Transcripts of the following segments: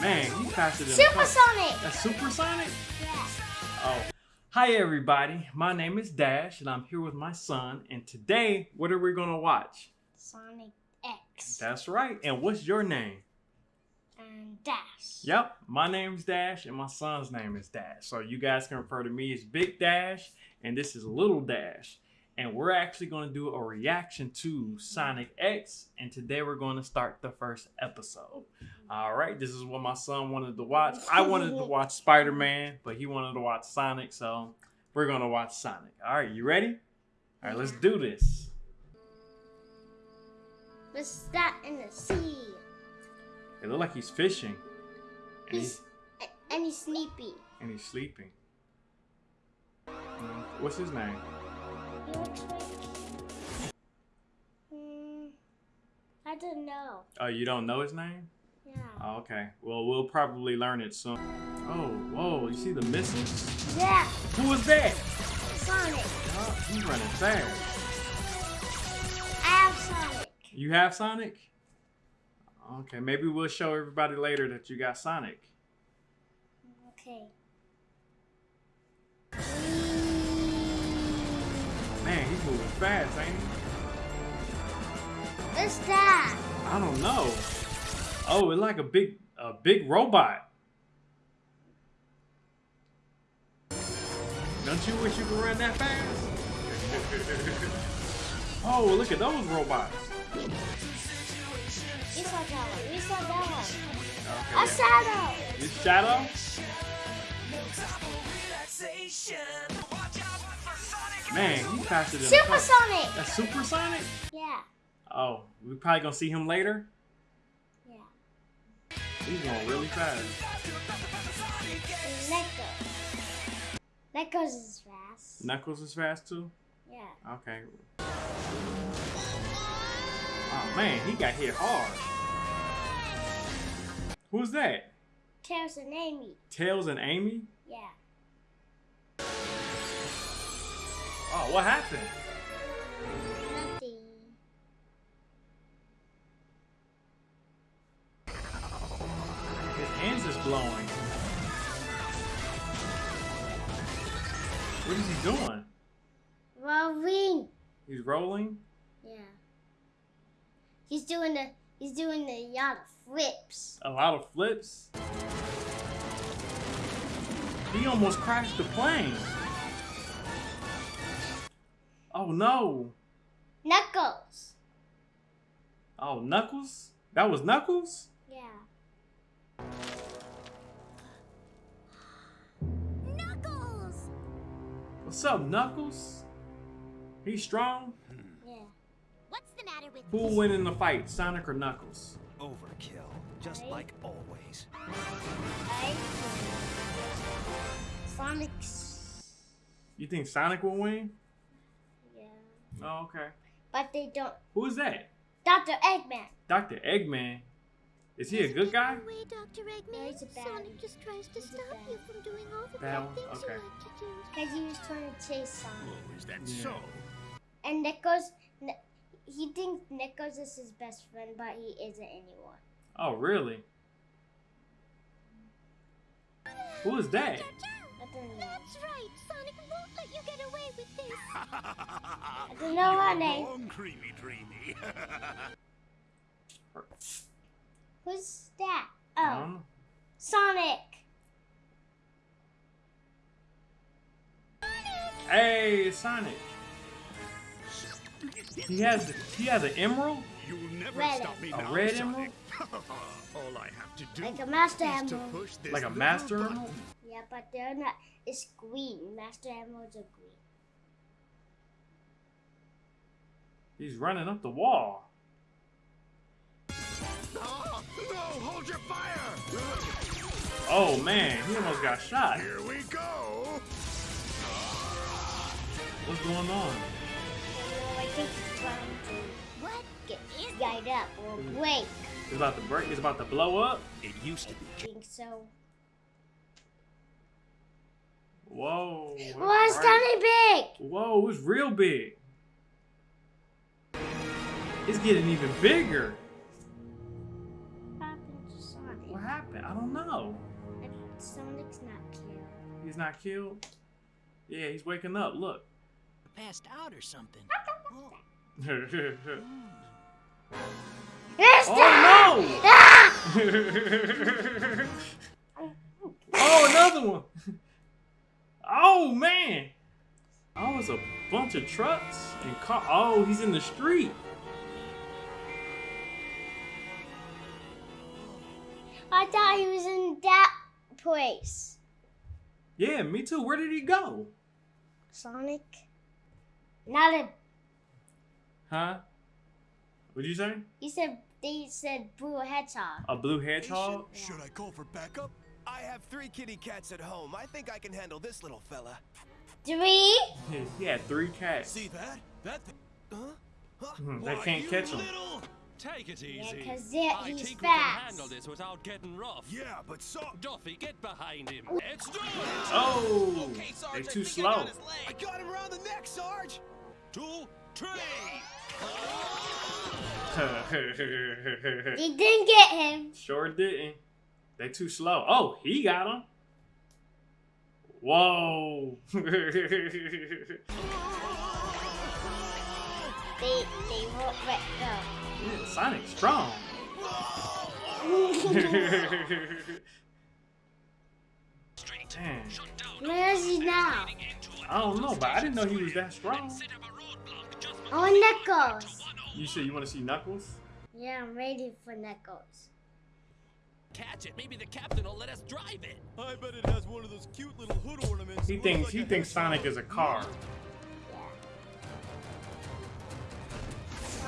Man, he's faster than Supersonic. That's supersonic? Yeah. Oh. Hi everybody. My name is Dash and I'm here with my son and today what are we going to watch? Sonic X. That's right. And what's your name? And Dash. Yep, my name's Dash and my son's name is Dash. So you guys can refer to me as Big Dash and this is Little Dash. And we're actually going to do a reaction to Sonic X and today we're going to start the first episode. All right, this is what my son wanted to watch. I wanted to watch Spider-Man, but he wanted to watch Sonic, so we're going to watch Sonic. All right, you ready? All right, let's do this. What's that in the sea? It looked like he's fishing. And he's, He's and he's sleepy. and he's sleeping. Mm, What's his name? He looks like. Hmm. I don't know. Oh, you don't know his name? Yeah. Oh, okay. Well, we'll probably learn it soon. Oh, whoa, you see the missiles? Yeah. Who was that? Sonic. Oh, he's running fast. I have Sonic. You have Sonic? Okay, maybe we'll show everybody later that you got Sonic. Okay. Man, he's moving fast, ain't he? What's that? I don't know. Oh, it's like a big a big robot. Don't you wish you could run that fast? oh, look at those robots. We saw that one. We saw that one. Okay, A shadow. This Shadow? Man, he's faster than Supersonic. That's Supersonic? Yeah. Oh, we probably gonna see him later? He's going really fast. Neko. Neko's is fast. Knuckles is fast too? Yeah. Okay. Oh man, he got hit hard. Who's that? Tails and Amy. Tails and Amy? Yeah. Oh, what happened? Blowing. What is he doing? Rolling. He's rolling? Yeah. He's doing the he's doing the of flips. A lot of flips? He almost crashed the plane. Oh no. Knuckles. Oh, Knuckles? That was Knuckles? Yeah. What's up, Knuckles? He's strong? Hmm. Yeah. What's the matter with Who will win in the fight, Sonic or Knuckles? Overkill, just Right. like always. I Sonic's. You think Sonic will win? Yeah. Oh, okay. But they don't. Who is that? Dr. Eggman. Dr. Eggman. Is he a good guy? Way, Dr. No, Eggman. he's a bad Sonic one. just tries to He's stop you from doing all the Bad bad things Okay. you like to do. Because he was trying to chase Sonic. Oh, is that Yeah. so? And Nichols. He thinks Nichols is his best friend, but he isn't anymore. Oh, really? Who is that? I don't know. That's right. Sonic won't let you get away with this. I don't know her name. Wrong, creamy dreamy. Who's that? Oh, don't. Sonic. Hey, Sonic. He has he has an emerald? You'll never Red stop me A now, red Sonic. emerald? All I have to do Like a Master is to Emerald. push this Like a master button. emerald? Yeah, but they're not. It's green. Master Emeralds are green. He's running up the wall. Oh, oh man, he almost got shot. Here we go! What's going on? I think he's trying to What get is guide up or break. Mm. It's about to break. It's about to blow up. It used to be. I think so. Whoa. that's Why is bright. Johnny big? Whoa, it's real big. It's getting even bigger. Not killed. Yeah, he's waking up. Look. Passed out or something. Oh, oh no! Ah! oh, another one. Oh man. Oh, it's a bunch of trucks and car. Oh, he's in the street. I thought he was in that place. Yeah, me too. Where did he go? Sonic? Not a. Huh? What'd you say? He said they said blue hedgehog. A blue hedgehog? Should I call for backup? I have three kitty cats at home. I think I can handle this little fella. Three? He had three cats. See that? That thing. Huh? Huh? Hmm, they Why, can't catch him. little- Take it easy. Yeah, 'cause I it- he's think we can handle this without getting rough. Yeah, but so Duffy, get behind him. It's done. Oh, Okay, Sarge, they I too I slow. his leg. I got him around the neck, Sarge. Two, three. He didn't get him. sure didn't. They too slow. Oh, he got him. Whoa. They they won't let go. Yeah, Sonic's strong. go. Damn. Where is he now? I don't know, but I didn't know he was that strong. Oh, Knuckles. You said you want to see Knuckles? Yeah, I'm ready for Knuckles. Catch it. Maybe the captain will let us drive it. I bet it has one of those cute little hood ornaments. He thinks looks he thinks. Sonic is a car.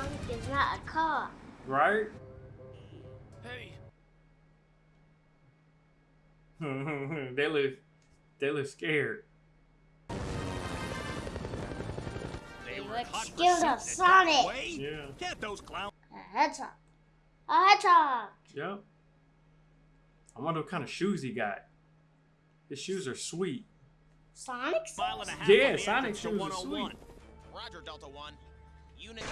Sonic is not a car. Right? Hey, they look they look scared. They were look scared of Sonic. wait. Yeah. Get those clowns. A hedgehog. A hedgehog. Yep. I wonder what kind of shoes he got. His shoes are sweet. Sonic's? Mile and a half Yeah, on the Sonic shoes are 101. Roger, Delta One. Unit.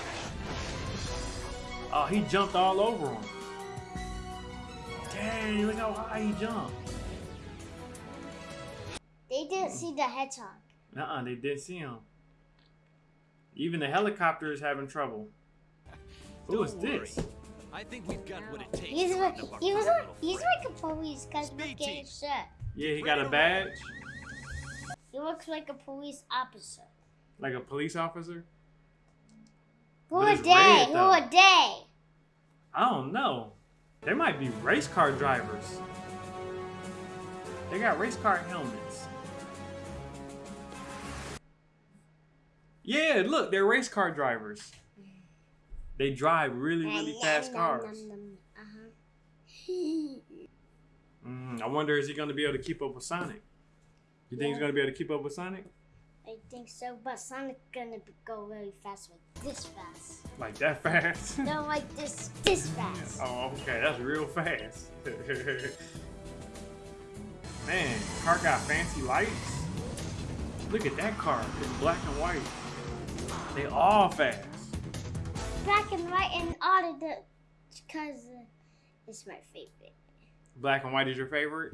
Oh, he jumped all over him. Dang, look how high he jumped. They didn't see the hedgehog. Uh-uh, they didn't see him. Even the helicopter is having trouble. Who is this? I think we've got what it takes. He's to like, round up our he was little like, he's like a police because look Speed at his shirt. Yeah, he got a badge, He looks like a police officer. like a police officer. Who But a day? red, Who though. a day? I don't know. They might be race car drivers. They got race car helmets. Yeah, look, they're race car drivers. They drive really, really fast cars. Uh-huh. Mm, I wonder is he going to be able to keep up with Sonic? You think he's going to be able to keep up with Sonic? I think so, but Sonic's gonna be- go really fast with this fast. Like that fast? No, like this, this fast. oh, okay, that's real fast. Man, car got fancy lights. Look at that car. It's black and white. They all fast. Black and white and all of the, because uh, it's my favorite. Black and white is your favorite?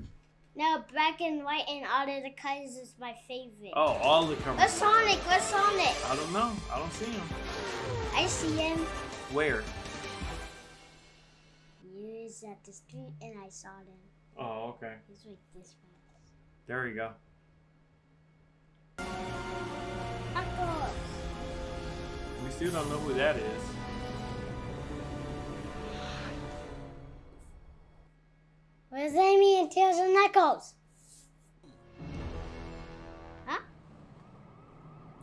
No, black and white and all of the colors is my favorite. Oh, all the colors. Where's Sonic? Where's Sonic? I don't know. I don't see him. I see him. Where? He is at the street and I saw him. Oh, okay. He's like this fast. There you go. Knuckles. We still don't know who that is. What does that Amy and Tails and Knuckles? Huh?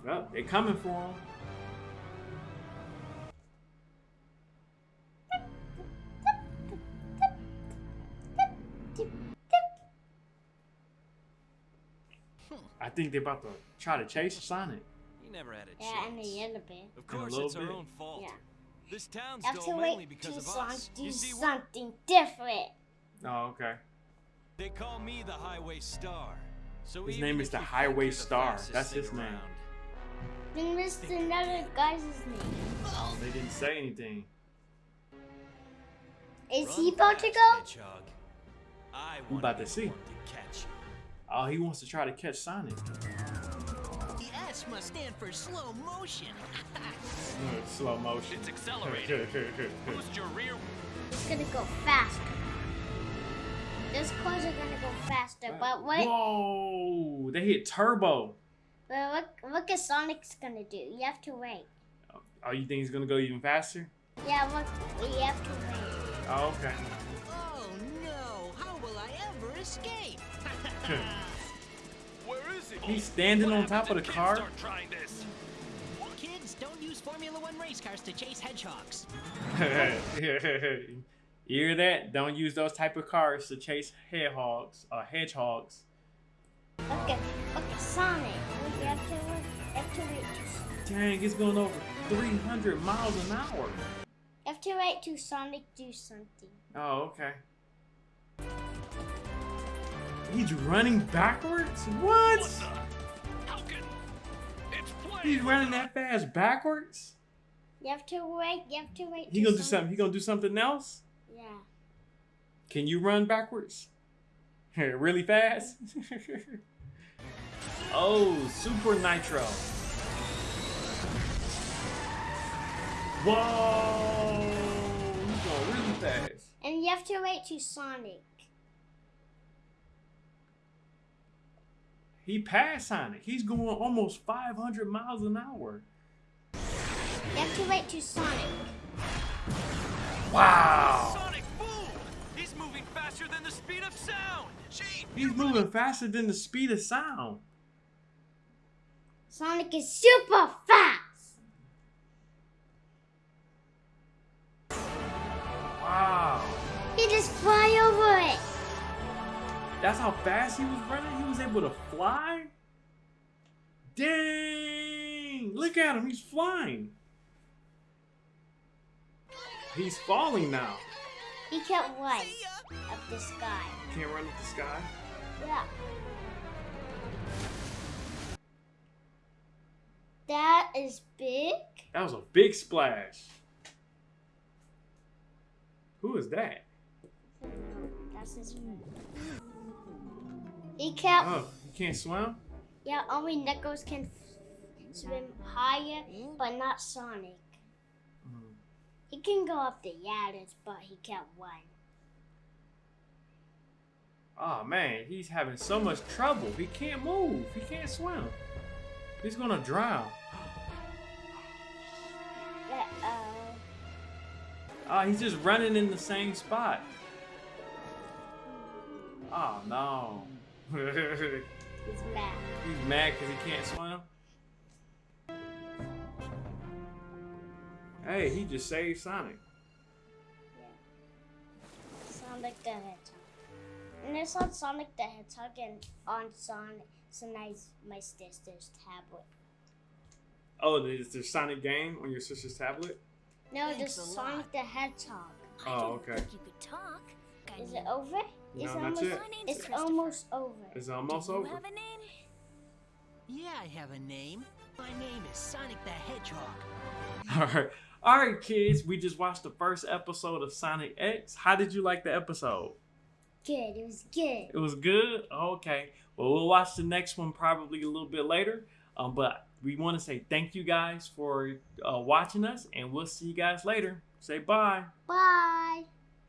Oh, they coming for him. I think they're about to try to chase Sonic. He never had a Yeah, and chance. the yellow bit. Of In a course, little it's our own fault. Yeah. This town's I have to still mainly wait because of songs us. do You see, we're- something different. Oh, okay. They call me the Highway Star. So His name is the Highway you're the Star. That's thing his name. around, Then missed another guy's name. They didn't say anything. Is run he about to go? Hedgehog. I We want about to see. to catch. Oh, he wants to try to catch Sonic. The S must stand for slow motion. Mm, Slow motion. It's accelerating. Boost your rear. It's gonna go faster. Those cars are gonna go faster, but what? Whoa! They hit turbo. But look, look at Sonic's gonna do. You have to wait. Oh, you think he's gonna go even faster? Yeah, look, we have to wait. Oh, okay. Oh no! How will I ever escape? Where is he? He's standing What on top of happens the car. kids Start trying this. Kids, don't use Formula One race cars to chase hedgehogs. you hear that? Don't use those type of cars to chase hedgehogs or hedgehogs. Look at, look at Sonic. We have to, we have to wait. To, Dang, it's going over 300 miles an hour. you have to wait till Sonic do something. Oh, okay. He's running backwards? What? What the? It's. He's running that fast backwards? You have to wait. You have to wait. He gonna do Sonic- something. He gonna do something else? Yeah. Can you run backwards? really fast? oh, Super Nitro. Whoa! He's going really fast. And you have to wait till Sonic. He passed Sonic. He's going almost 500 miles an hour. You have to wait till Sonic. Wow! He's moving faster than the speed of sound. Sonic is super fast. Wow. He just fly over it. That's how fast he was running? He was able to fly? Dang! Look at him, he's flying. He's falling now. He can't run up the sky. Can't run up the sky. Yeah. That is big. That was a big splash. Who is that? That's his friend. He can't. Oh, you can't swim? Yeah, only Knuckles can swim higher, but not Sonic. Mm. He can go up the ladders, but he can't run. Oh man, he's having so much trouble. He can't move. He can't swim. He's gonna drown. Uh-oh. Oh, he's just running in the same spot. Oh no. He's mad. he's mad because he can't swim. Hey, he just saved Sonic. Yeah. Sonic the Hedgehog. And it's on Sonic the Hedgehog and on Sonic Sonic's my sister's tablet. Oh, there's the Sonic game on your sister's tablet? No, Thanks just Sonic lot. the Hedgehog. Oh, okay. You could talk. Is it over? No, it's not almost, yet. It's almost over. It's almost Do you over. Have a name? Yeah, I have a name. My name is Sonic the Hedgehog. Alright. Alright, kids. We just watched the first episode of Sonic X. How did you like the episode? Good. It was good. It was good? Okay. Well, we'll watch the next one probably a little bit later. Um, but we want to say thank you guys for uh, watching us, and we'll see you guys later. Say bye. Bye.